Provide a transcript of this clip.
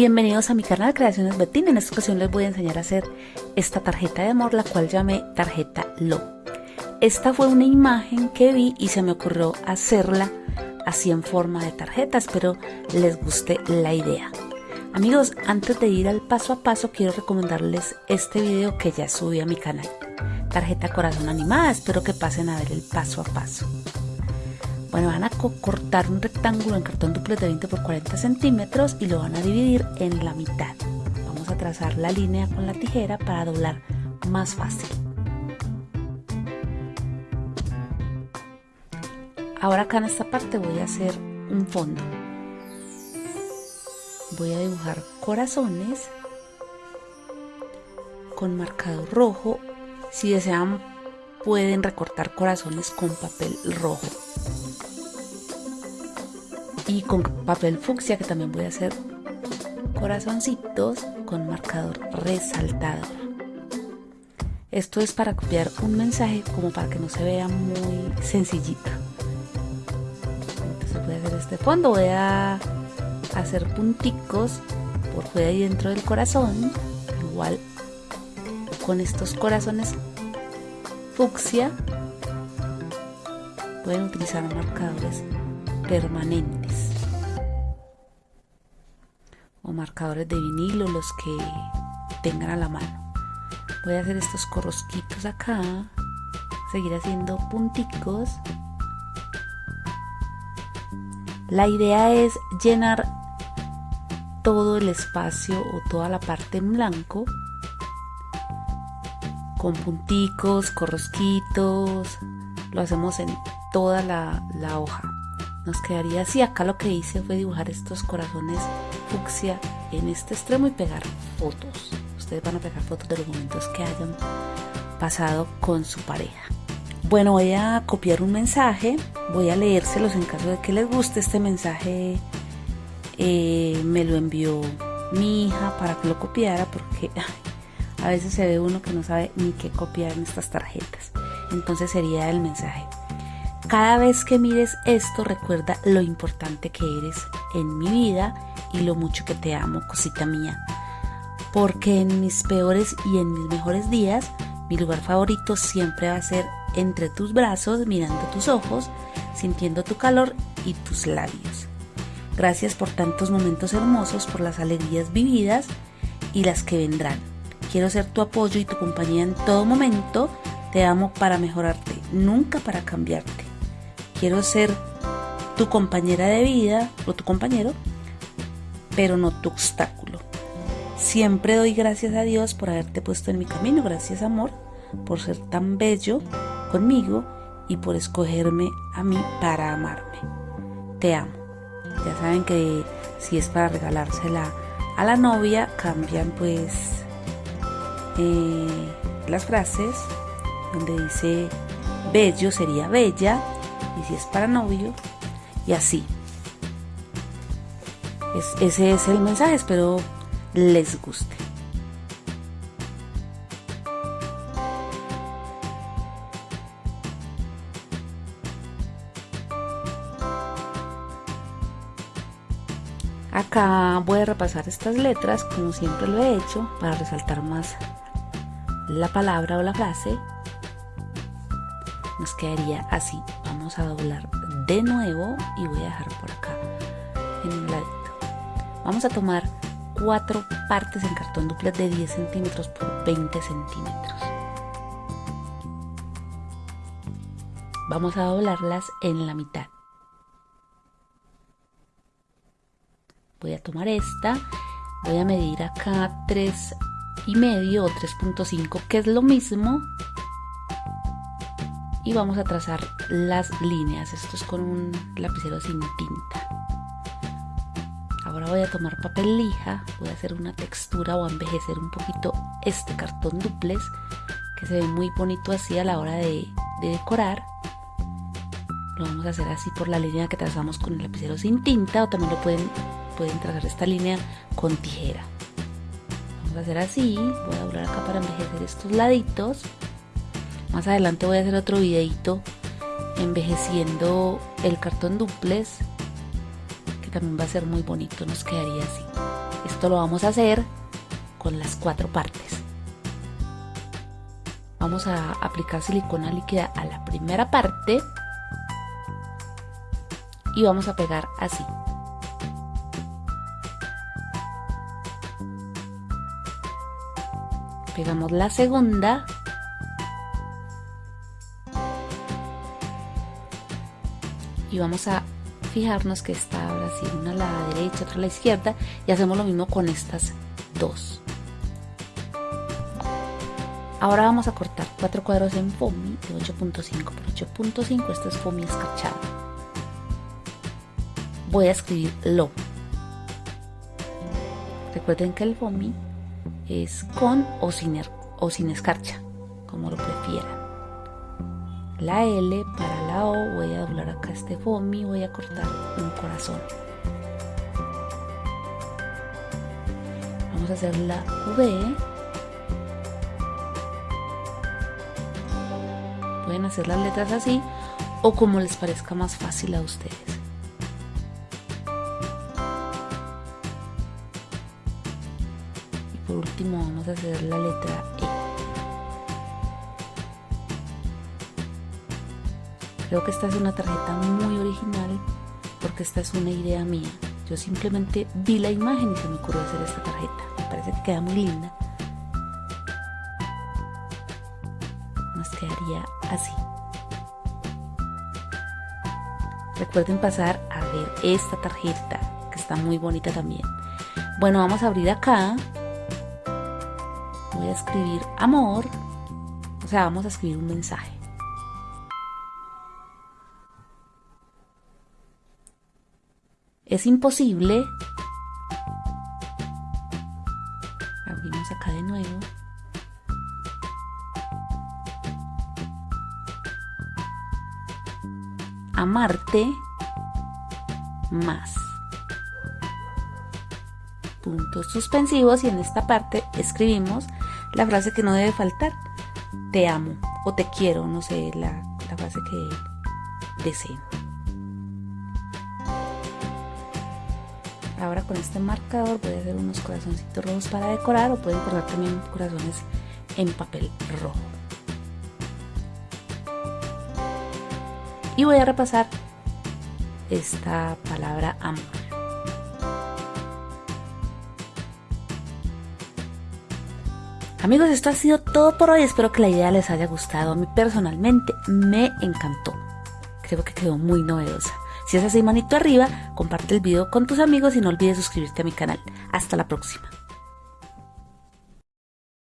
Bienvenidos a mi canal Creaciones Betina. En esta ocasión les voy a enseñar a hacer esta tarjeta de amor, la cual llamé tarjeta Lo. Esta fue una imagen que vi y se me ocurrió hacerla así en forma de tarjeta. Espero les guste la idea. Amigos, antes de ir al paso a paso, quiero recomendarles este video que ya subí a mi canal. Tarjeta corazón animada, espero que pasen a ver el paso a paso. Bueno, van a cortar un rectángulo en cartón duplex de 20 por 40 centímetros y lo van a dividir en la mitad. Vamos a trazar la línea con la tijera para doblar más fácil. Ahora acá en esta parte voy a hacer un fondo. Voy a dibujar corazones con marcador rojo. Si desean pueden recortar corazones con papel rojo y con papel fucsia que también voy a hacer corazoncitos con marcador resaltador. Esto es para copiar un mensaje como para que no se vea muy sencillito. Entonces voy a hacer este fondo, voy a hacer punticos por fuera y dentro del corazón, igual con estos corazones fucsia pueden utilizar marcadores permanentes. O marcadores de vinilo los que tengan a la mano. Voy a hacer estos corrosquitos acá. Seguir haciendo punticos. La idea es llenar todo el espacio o toda la parte en blanco con punticos, corrosquitos, lo hacemos en toda la, la hoja nos quedaría así. Acá lo que hice fue dibujar estos corazones fucsia en este extremo y pegar fotos. Ustedes van a pegar fotos de los momentos que hayan pasado con su pareja. Bueno, voy a copiar un mensaje, voy a leérselos en caso de que les guste este mensaje. Eh, me lo envió mi hija para que lo copiara porque a veces se ve uno que no sabe ni qué copiar en estas tarjetas. Entonces sería el mensaje. Cada vez que mires esto, recuerda lo importante que eres en mi vida y lo mucho que te amo, cosita mía. Porque en mis peores y en mis mejores días, mi lugar favorito siempre va a ser entre tus brazos, mirando tus ojos, sintiendo tu calor y tus labios. Gracias por tantos momentos hermosos, por las alegrías vividas y las que vendrán. Quiero ser tu apoyo y tu compañía en todo momento. Te amo para mejorarte, nunca para cambiarte quiero ser tu compañera de vida o tu compañero, pero no tu obstáculo. Siempre doy gracias a Dios por haberte puesto en mi camino. Gracias amor por ser tan bello conmigo y por escogerme a mí para amarme. Te amo. Ya saben que si es para regalársela a la novia, cambian pues eh, las frases donde dice bello sería bella y si es para novio y así. ese es el mensaje, espero les guste. Acá voy a repasar estas letras como siempre lo he hecho para resaltar más la palabra o la frase nos quedaría así. Vamos a doblar de nuevo y voy a dejar por acá en un ladito. Vamos a tomar cuatro partes en cartón duplex de 10 centímetros por 20 centímetros. Vamos a doblarlas en la mitad. Voy a tomar esta, voy a medir acá 3 y medio o 3.5 que es lo mismo y vamos a trazar las líneas. Esto es con un lapicero sin tinta. Ahora voy a tomar papel lija, voy a hacer una textura o envejecer un poquito este cartón duplex que se ve muy bonito así a la hora de, decorar. Lo vamos a hacer así por la línea que trazamos con el lapicero sin tinta o también lo pueden, pueden trazar esta línea con tijera. Vamos a hacer así, voy a doblar acá para envejecer estos laditos más adelante voy a hacer otro videito envejeciendo el cartón duplex que también va a ser muy bonito, nos quedaría así. esto lo vamos a hacer con las cuatro partes. Vamos a aplicar silicona líquida a la primera parte y vamos a pegar así. Pegamos la segunda y vamos a fijarnos que está ahora sí, una a la derecha, otra a la izquierda y hacemos lo mismo con estas dos. Ahora vamos a cortar cuatro cuadros en foamy de 8.5 por 8.5, esto es foamy escarchado. Voy a escribir lo. Recuerden que el foamy es con o sin, er, o sin escarcha, como lo prefieran la L para la O voy a doblar acá este foamy voy a cortar un corazón. Vamos a hacer la V. Pueden hacer las letras así o como les parezca más fácil a ustedes. Y por último vamos a hacer la letra E Creo que esta es una tarjeta muy original porque esta es una idea mía. Yo simplemente vi la imagen y se me ocurrió hacer esta tarjeta. Me parece que queda muy linda. Nos quedaría así. Recuerden pasar a ver esta tarjeta que está muy bonita también. Bueno, vamos a abrir acá. Voy a escribir amor. O sea, vamos a escribir un mensaje. Es imposible. Abrimos acá de nuevo. Amarte más. Puntos suspensivos y en esta parte escribimos la frase que no debe faltar. Te amo o te quiero, no sé, la, frase que deseen. Ahora con este marcador voy a hacer unos corazoncitos rojos para decorar o pueden cortar también corazones en papel rojo. Y voy a repasar esta palabra amor. Amigos, esto ha sido todo por hoy. Espero que la idea les haya gustado. A mí personalmente me encantó. Creo que quedó muy novedosa. Si es así, manito arriba, comparte el video con tus amigos y no olvides suscribirte a mi canal. Hasta la próxima.